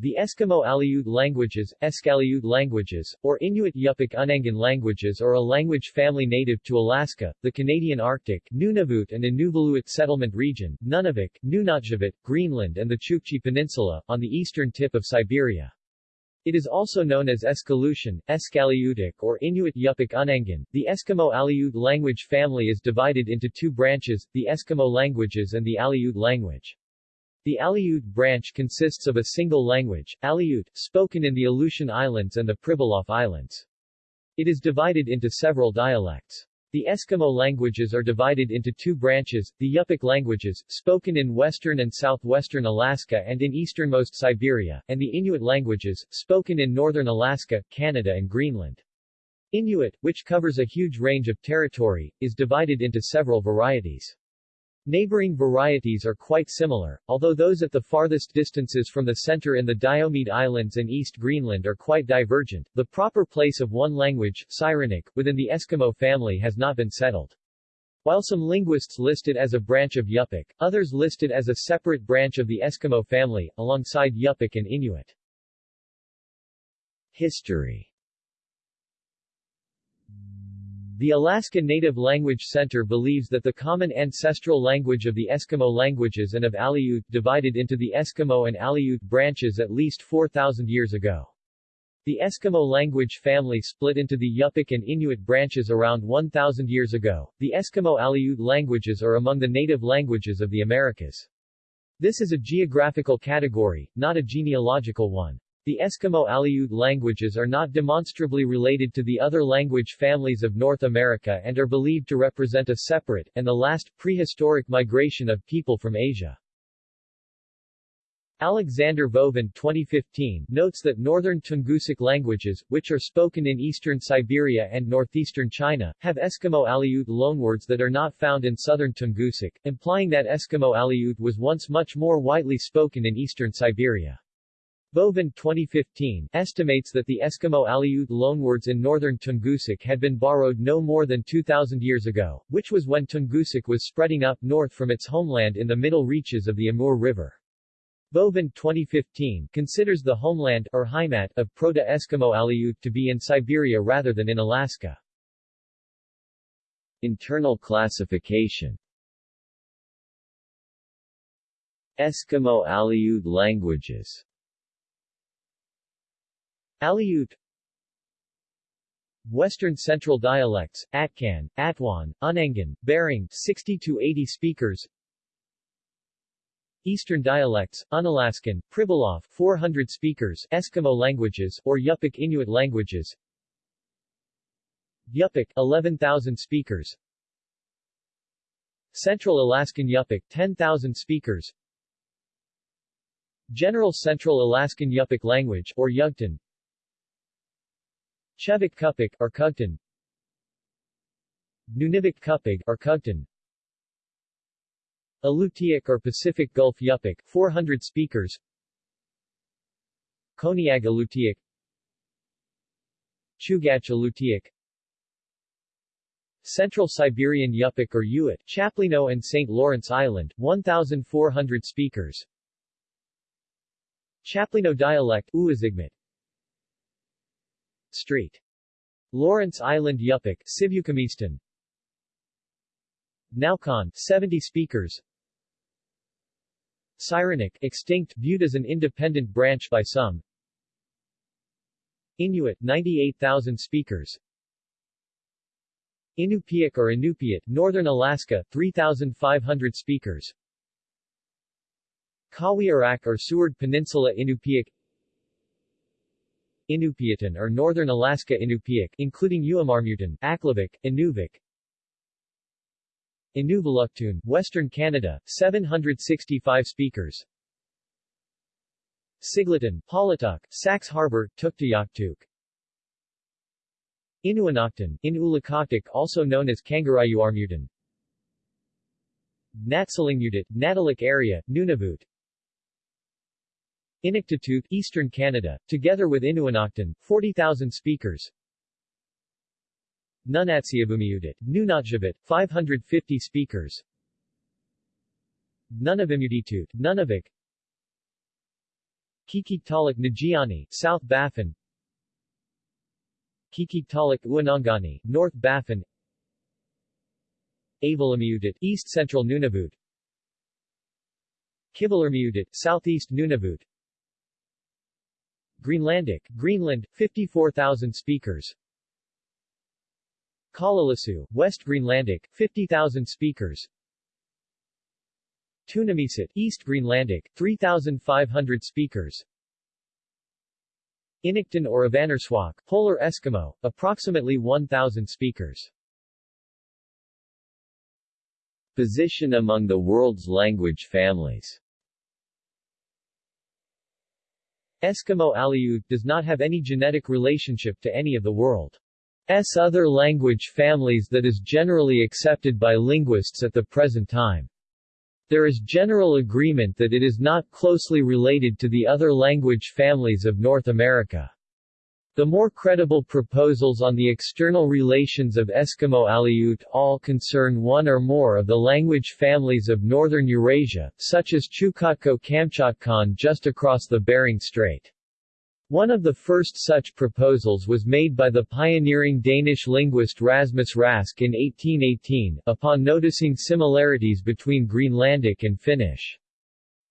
The Eskimo Aleut languages, Eskaleut languages, or Inuit Yupik Unangan languages are a language family native to Alaska, the Canadian Arctic, Nunavut and Inuvialuit settlement region, Nunavik, Nunatsiavut, Greenland and the Chukchi Peninsula, on the eastern tip of Siberia. It is also known as Eskaleutian, Eskaleutic or Inuit Yupik Unangan. The Eskimo Aleut language family is divided into two branches, the Eskimo languages and the Aleut language. The Aleut branch consists of a single language, Aleut, spoken in the Aleutian Islands and the Pribilof Islands. It is divided into several dialects. The Eskimo languages are divided into two branches, the Yupik languages, spoken in western and southwestern Alaska and in easternmost Siberia, and the Inuit languages, spoken in northern Alaska, Canada and Greenland. Inuit, which covers a huge range of territory, is divided into several varieties. Neighboring varieties are quite similar, although those at the farthest distances from the center in the Diomede Islands and East Greenland are quite divergent. The proper place of one language, Sirenik, within the Eskimo family has not been settled. While some linguists list it as a branch of Yupik, others list it as a separate branch of the Eskimo family, alongside Yupik and Inuit. History the Alaska Native Language Center believes that the common ancestral language of the Eskimo languages and of Aleut divided into the Eskimo and Aleut branches at least 4,000 years ago. The Eskimo language family split into the Yupik and Inuit branches around 1,000 years ago. The Eskimo Aleut languages are among the native languages of the Americas. This is a geographical category, not a genealogical one. The Eskimo Aleut languages are not demonstrably related to the other language families of North America and are believed to represent a separate, and the last, prehistoric migration of people from Asia. Alexander Vovin 2015 notes that northern Tungusic languages, which are spoken in eastern Siberia and northeastern China, have Eskimo Aleut loanwords that are not found in southern Tungusic, implying that Eskimo Aleut was once much more widely spoken in eastern Siberia. Vovin 2015 estimates that the Eskimo Aleut loanwords in northern Tungusic had been borrowed no more than 2,000 years ago, which was when Tungusic was spreading up north from its homeland in the middle reaches of the Amur River. Vovin 2015 considers the homeland or Heimat of Proto-Eskimo Aleut to be in Siberia rather than in Alaska. Internal classification Eskimo Aleut languages Aleut Western Central dialects, Atkan, Attuan, Unangan, Bering 60 to 80 speakers. Eastern dialects, Unalaskan, Pribilof 400 speakers, Eskimo languages, or Yupik Inuit languages. Yupik 11,000 speakers. Central Alaskan Yupik 10,000 speakers. General Central Alaskan Yupik language, or Yugtun Chevak Cup'ik or Cugtun Nunivak Cup'ig or Cugtun Alutiiq or Pacific Gulf Yupik 400 speakers. Koniag Alutiiq Chugach Alutiiq Central Siberian Yupik or Yuit, Chaplino and St. Lawrence Island, 1,400 speakers. Chaplino dialect, Uazigmat Street. Lawrence Island Yupik, Sibukamistan Naukan, 70 speakers. Sirenik, extinct, viewed as an independent branch by some. Inuit, 98,000 speakers. Inupiaq or Inupiat, Northern Alaska, 3,500 speakers. Qawiaraq or Seward Peninsula Inupiaq Iñupiatun or Northern Alaska Inupiaq including Uamarmutan, Aklavik, Inuvik. Inuvialuktun, Western Canada, 765 speakers. Siglitun, Paulatuk, Sachs Harbour, Tuktoyaktuk. Inuinnaqtun, in also known as Kangarayuarmutan. Natsalingmutit, Natalik area, Nunavut Inuktitut, Eastern Canada, together with Inuinnaqtun, 40,000 speakers. Nunatsiavumiutit, Nunatsiavut, 550 speakers. Nunavimuditut, Nunavik Kikitalik Nagiani, South Baffin. Kikitalik Uanangani, North Baffin. Avalamuyutit, East Central Nunavut. Kivallirmiutut, Southeast Nunavut Greenlandic, Greenland, 54,000 speakers. Kalaallisut, West Greenlandic, 50,000 speakers. Tunumiisut, East Greenlandic, 3,500 speakers. Inuktitut or Avanersuaq, Polar Eskimo, approximately 1,000 speakers. Position among the world's language families Eskimo Aleut does not have any genetic relationship to any of the world's other language families that is generally accepted by linguists at the present time. There is general agreement that it is not closely related to the other language families of North America. The more credible proposals on the external relations of Eskimo Aleut all concern one or more of the language families of northern Eurasia, such as Chukotko-Kamchatkan just across the Bering Strait. One of the first such proposals was made by the pioneering Danish linguist Rasmus Rask in 1818, upon noticing similarities between Greenlandic and Finnish.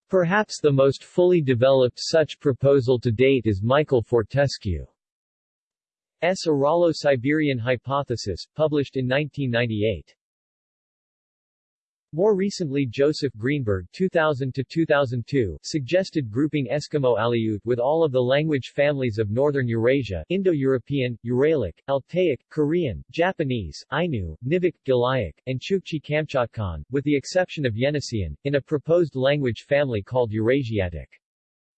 Perhaps the most fully developed such proposal to date is Michael Fortescue. S. Uralo-Siberian hypothesis, published in 1998. More recently Joseph Greenberg 2000-2002 suggested grouping Eskimo Aleut with all of the language families of Northern Eurasia Indo-European, Uralic, Altaic, Korean, Japanese, Ainu, Nivkh, Gilyak, and Chukchi-Kamchatkan, with the exception of Yeniseian, in a proposed language family called Eurasiatic.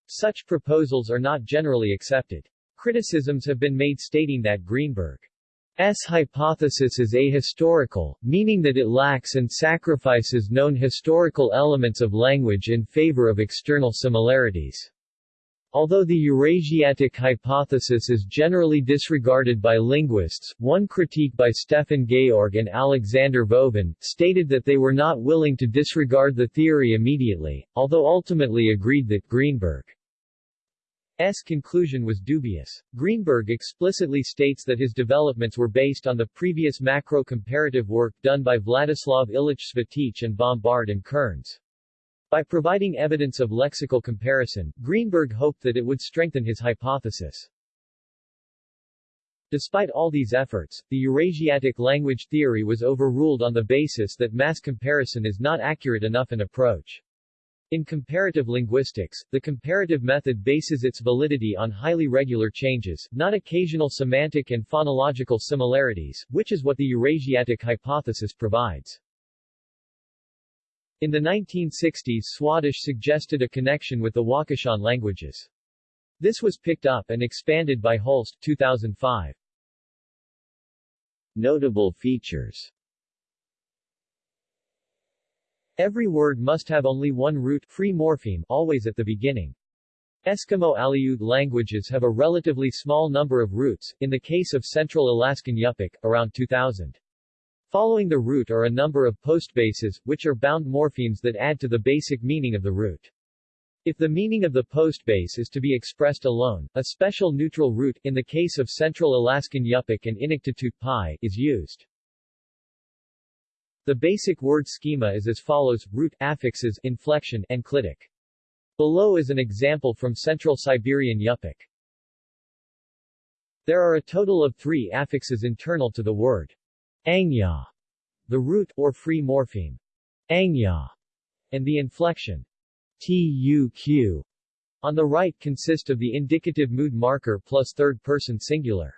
Such proposals are not generally accepted. Criticisms have been made stating that Greenberg's hypothesis is ahistorical, meaning that it lacks and sacrifices known historical elements of language in favor of external similarities. Although the Eurasiatic hypothesis is generally disregarded by linguists, one critique by Stefan Georg and Alexander Vovin, stated that they were not willing to disregard the theory immediately, although ultimately agreed that Greenberg S. conclusion was dubious. Greenberg explicitly states that his developments were based on the previous macro-comparative work done by Vladislav Illich Svitych and Bomhard and Kerns. By providing evidence of lexical comparison, Greenberg hoped that it would strengthen his hypothesis. Despite all these efforts, the Eurasiatic language theory was overruled on the basis that mass comparison is not accurate enough an approach. In comparative linguistics, the comparative method bases its validity on highly regular changes, not occasional semantic and phonological similarities, which is what the Eurasiatic hypothesis provides. In the 1960s Swadesh suggested a connection with the Wakashan languages. This was picked up and expanded by Holst 2005. Notable features Every word must have only one root free morpheme always at the beginning. Eskimo Aleut languages have a relatively small number of roots, in the case of Central Alaskan Yupik, around 2000. Following the root are a number of postbases, which are bound morphemes that add to the basic meaning of the root. If the meaning of the postbase is to be expressed alone, a special neutral root, in the case of Central Alaskan Yupik and Inuktitut Pi, is used. The basic word schema is as follows, root, affixes, inflection, enclitic. Below is an example from Central Siberian Yupik. There are a total of three affixes internal to the word. Angya, the root, or free morpheme. Angya, and the inflection. tuq on the right consist of the indicative mood marker plus third-person singular.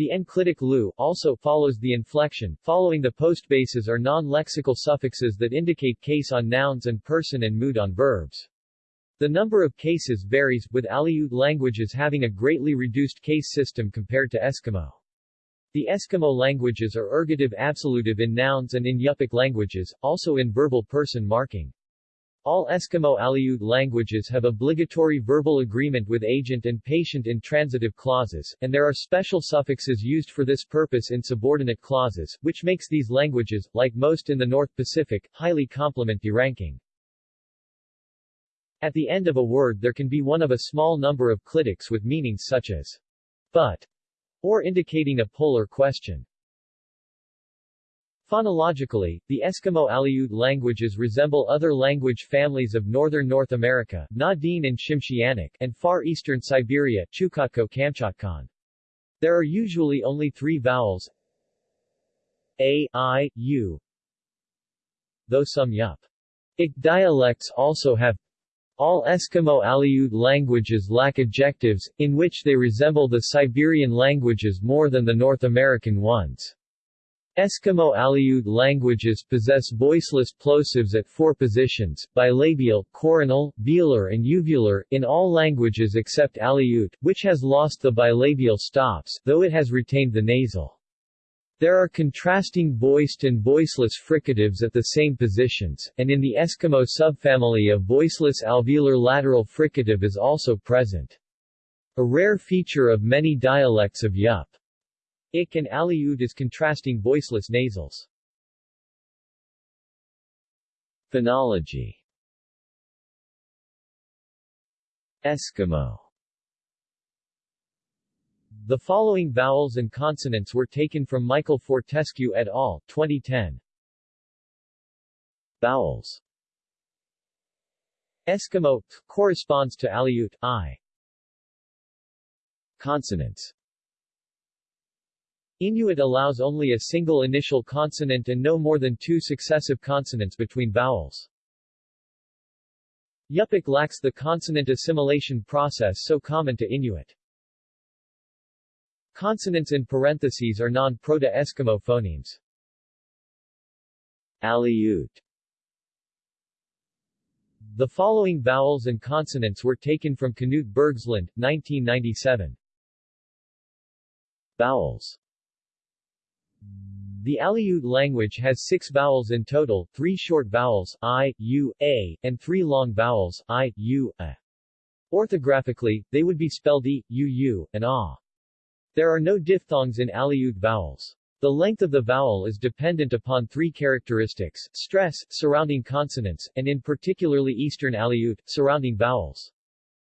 The enclitic lu also follows the inflection. Following the postbases are non-lexical suffixes that indicate case on nouns and person and mood on verbs. The number of cases varies, with Aleut languages having a greatly reduced case system compared to Eskimo. The Eskimo languages are ergative absolutive in nouns and in Yupik languages, also in verbal person marking. All Eskimo Aleut languages have obligatory verbal agreement with agent and patient in transitive clauses, and there are special suffixes used for this purpose in subordinate clauses, which makes these languages, like most in the North Pacific, highly complement deranking. At the end of a word there can be one of a small number of clitics with meanings such as but or indicating a polar question. Phonologically, the Eskimo-Aleut languages resemble other language families of northern North America Na-Dene and Tsimshianic and far eastern Siberia Chukotko-Kamchatkan. There are usually only three vowels a, I, U, though some Yup. Ik dialects also have all Eskimo-Aleut languages lack adjectives, in which they resemble the Siberian languages more than the North American ones. Eskimo-Aleut languages possess voiceless plosives at four positions, bilabial, coronal, velar and uvular, in all languages except Aleut, which has lost the bilabial stops, though it has retained the nasal. There are contrasting voiced and voiceless fricatives at the same positions, and in the Eskimo subfamily a voiceless alveolar lateral fricative is also present. A rare feature of many dialects of Yup. Ik and Aleut is contrasting voiceless nasals. Phonology Eskimo The following vowels and consonants were taken from Michael Fortescue et al., 2010. Vowels Eskimo corresponds to Aleut I. Consonants Inuit allows only a single initial consonant and no more than two successive consonants between vowels. Yupik lacks the consonant assimilation process so common to Inuit. Consonants in parentheses are non-Proto-Eskimo phonemes. Aleut The following vowels and consonants were taken from Knut Bergsland, 1997. Vowels the Aleut language has six vowels in total, three short vowels, i, u, a, and three long vowels, i, u, a. Orthographically, they would be spelled e, u, u, and a. There are no diphthongs in Aleut vowels. The length of the vowel is dependent upon three characteristics, stress, surrounding consonants, and in particularly Eastern Aleut, surrounding vowels.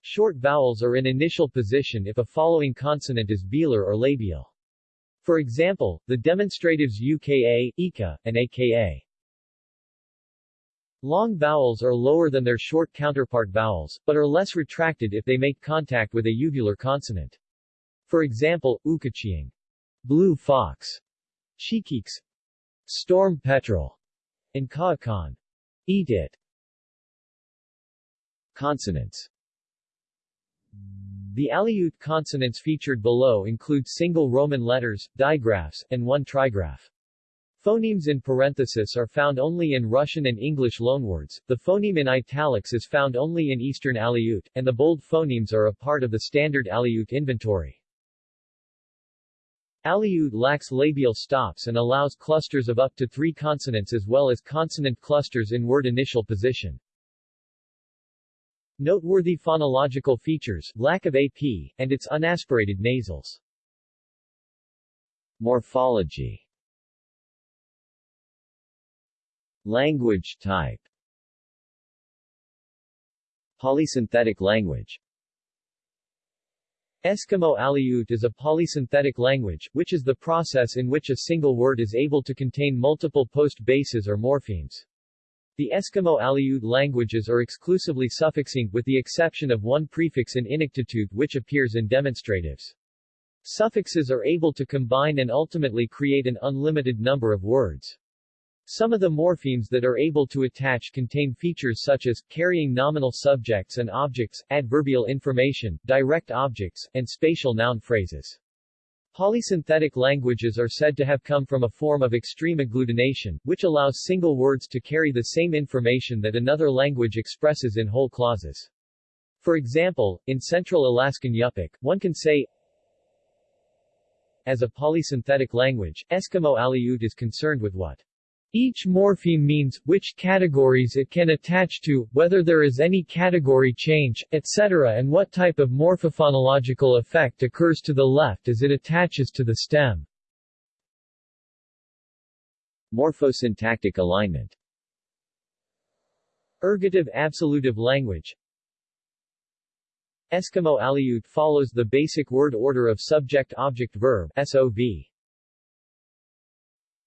Short vowels are in initial position if a following consonant is velar or labial. For example, the demonstratives UKA, IKA, and AKA. Long vowels are lower than their short counterpart vowels, but are less retracted if they make contact with a uvular consonant. For example, ukachiing, blue fox, chikiks, storm petrel, and kaakan, eat it. Consonants the Aleut consonants featured below include single Roman letters, digraphs, and one trigraph. Phonemes in parenthesis are found only in Russian and English loanwords, the phoneme in italics is found only in Eastern Aleut, and the bold phonemes are a part of the standard Aleut inventory. Aleut lacks labial stops and allows clusters of up to three consonants as well as consonant clusters in word initial position. Noteworthy phonological features, lack of AP, and its unaspirated nasals. Morphology Language type Polysynthetic language Eskimo-Aleut is a polysynthetic language, which is the process in which a single word is able to contain multiple post-bases or morphemes. The Eskimo-Aleut languages are exclusively suffixing, with the exception of one prefix in Inuktitut which appears in demonstratives. Suffixes are able to combine and ultimately create an unlimited number of words. Some of the morphemes that are able to attach contain features such as, carrying nominal subjects and objects, adverbial information, direct objects, and spatial noun phrases. Polysynthetic languages are said to have come from a form of extreme agglutination, which allows single words to carry the same information that another language expresses in whole clauses. For example, in Central Alaskan Yupik, one can say as a polysynthetic language, Eskimo-Aleut is concerned with what each morpheme means, which categories it can attach to, whether there is any category change, etc. and what type of morphophonological effect occurs to the left as it attaches to the stem. Morphosyntactic alignment Ergative absolutive language Eskimo Aleut follows the basic word order of subject-object-verb SOV.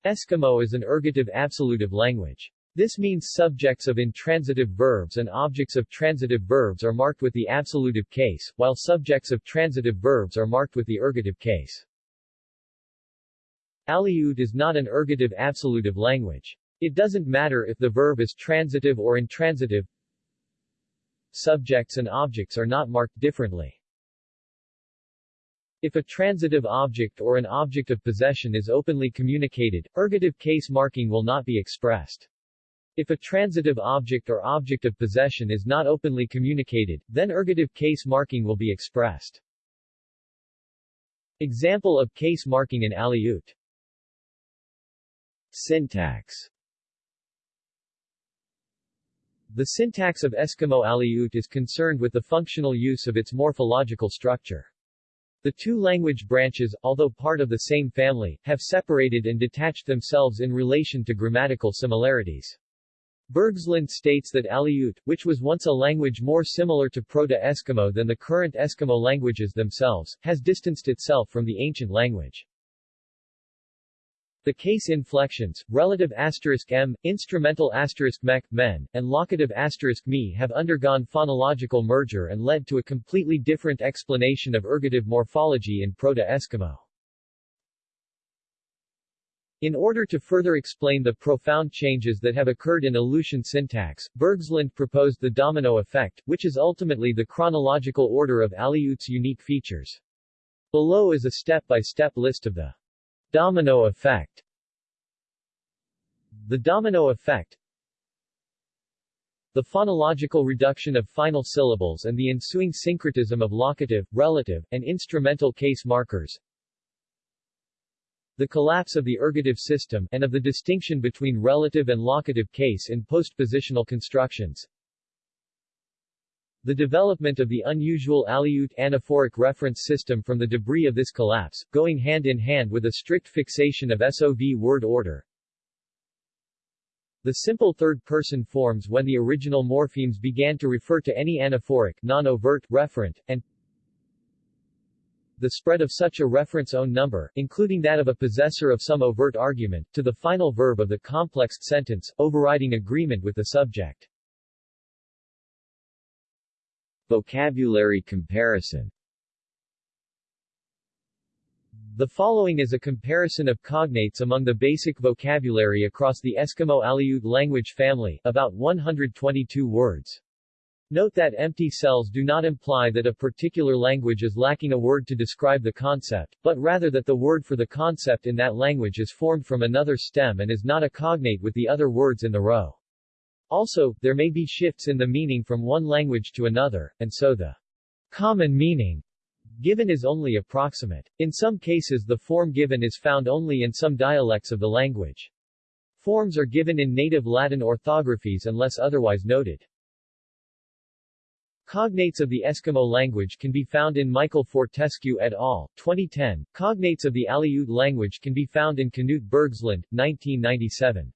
Eskimo is an ergative absolutive language. This means subjects of intransitive verbs and objects of transitive verbs are marked with the absolutive case, while subjects of transitive verbs are marked with the ergative case. Aleut is not an ergative absolutive language. It doesn't matter if the verb is transitive or intransitive. Subjects and objects are not marked differently. If a transitive object or an object of possession is openly communicated, ergative case marking will not be expressed. If a transitive object or object of possession is not openly communicated, then ergative case marking will be expressed. Example of case marking in Aleut Syntax The syntax of Eskimo Aleut is concerned with the functional use of its morphological structure. The two language branches, although part of the same family, have separated and detached themselves in relation to grammatical similarities. Bergsland states that Aleut, which was once a language more similar to Proto-Eskimo than the current Eskimo languages themselves, has distanced itself from the ancient language. The case inflections, relative asterisk m, instrumental asterisk mech, men, and locative asterisk me have undergone phonological merger and led to a completely different explanation of ergative morphology in Proto-Eskimo. In order to further explain the profound changes that have occurred in Aleutian syntax, Bergsland proposed the domino effect, which is ultimately the chronological order of Aleut's unique features. Below is a step-by-step -step list of the domino effect. The domino effect the phonological reduction of final syllables and the ensuing syncretism of locative, relative, and instrumental case markers, the collapse of the ergative system, and of the distinction between relative and locative case in postpositional constructions. The development of the unusual Aleut anaphoric reference system from the debris of this collapse, going hand in hand with a strict fixation of SOV word order. The simple third-person forms when the original morphemes began to refer to any anaphoric non-overt referent, and the spread of such a reference own number, including that of a possessor of some overt argument, to the final verb of the complexed sentence, overriding agreement with the subject. Vocabulary comparison The following is a comparison of cognates among the basic vocabulary across the Eskimo Aleut language family, about 122 words. Note that empty cells do not imply that a particular language is lacking a word to describe the concept, but rather that the word for the concept in that language is formed from another stem and is not a cognate with the other words in the row. Also, there may be shifts in the meaning from one language to another, and so the common meaning given is only approximate. In some cases the form given is found only in some dialects of the language. Forms are given in native Latin orthographies unless otherwise noted. Cognates of the Eskimo language can be found in Michael Fortescue et al., 2010. Cognates of the Aleut language can be found in Knut Bergsland, 1997.